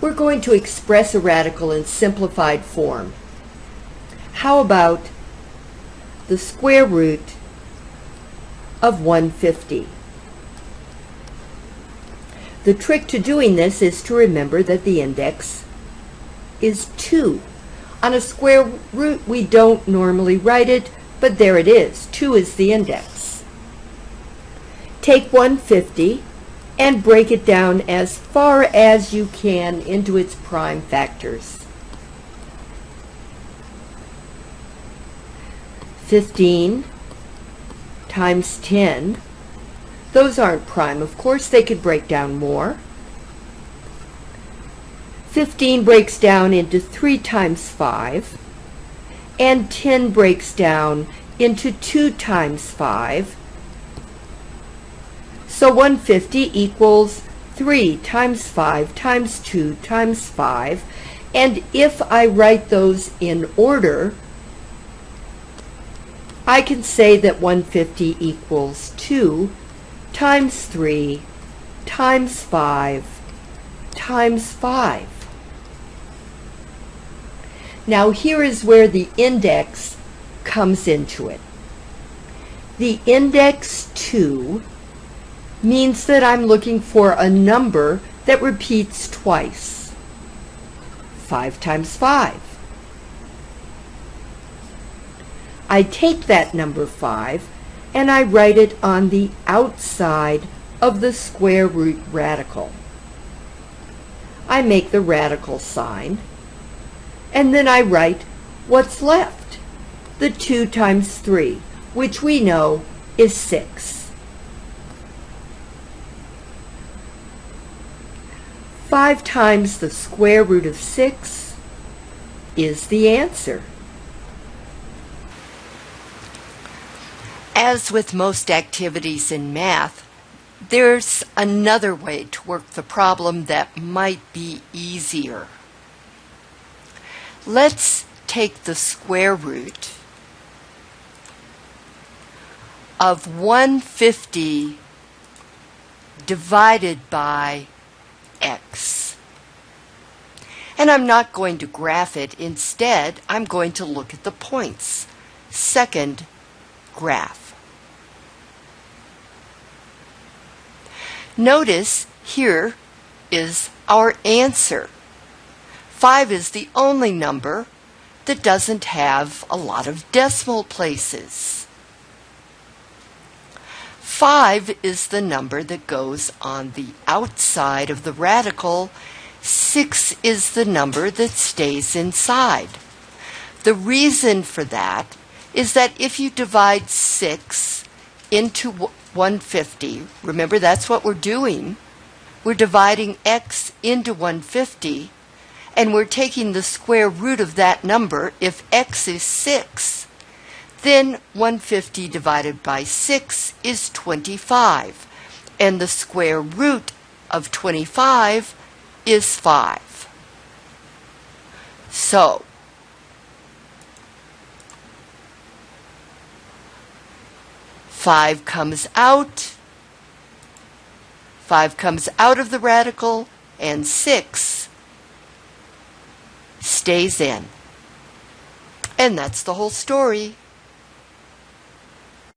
we're going to express a radical in simplified form. How about the square root of 150? The trick to doing this is to remember that the index is 2. On a square root, we don't normally write it, but there it is. 2 is the index. Take 150 and break it down as far as you can into its prime factors. 15 times 10 those aren't prime, of course. They could break down more. 15 breaks down into 3 times 5. And 10 breaks down into 2 times 5. So 150 equals 3 times 5 times 2 times 5. And if I write those in order, I can say that 150 equals 2 times 3 times 5 times 5. Now here is where the index comes into it. The index 2 means that I'm looking for a number that repeats twice. 5 times 5. I take that number 5 and I write it on the outside of the square root radical. I make the radical sign, and then I write what's left, the 2 times 3, which we know is 6. 5 times the square root of 6 is the answer. As with most activities in math, there's another way to work the problem that might be easier. Let's take the square root of 150 divided by x. And I'm not going to graph it. Instead, I'm going to look at the points. Second graph. Notice here is our answer. 5 is the only number that doesn't have a lot of decimal places. 5 is the number that goes on the outside of the radical. 6 is the number that stays inside. The reason for that is that if you divide 6 into 150. Remember, that's what we're doing. We're dividing x into 150, and we're taking the square root of that number if x is 6. Then 150 divided by 6 is 25, and the square root of 25 is 5. So, 5 comes out, 5 comes out of the radical, and 6 stays in. And that's the whole story.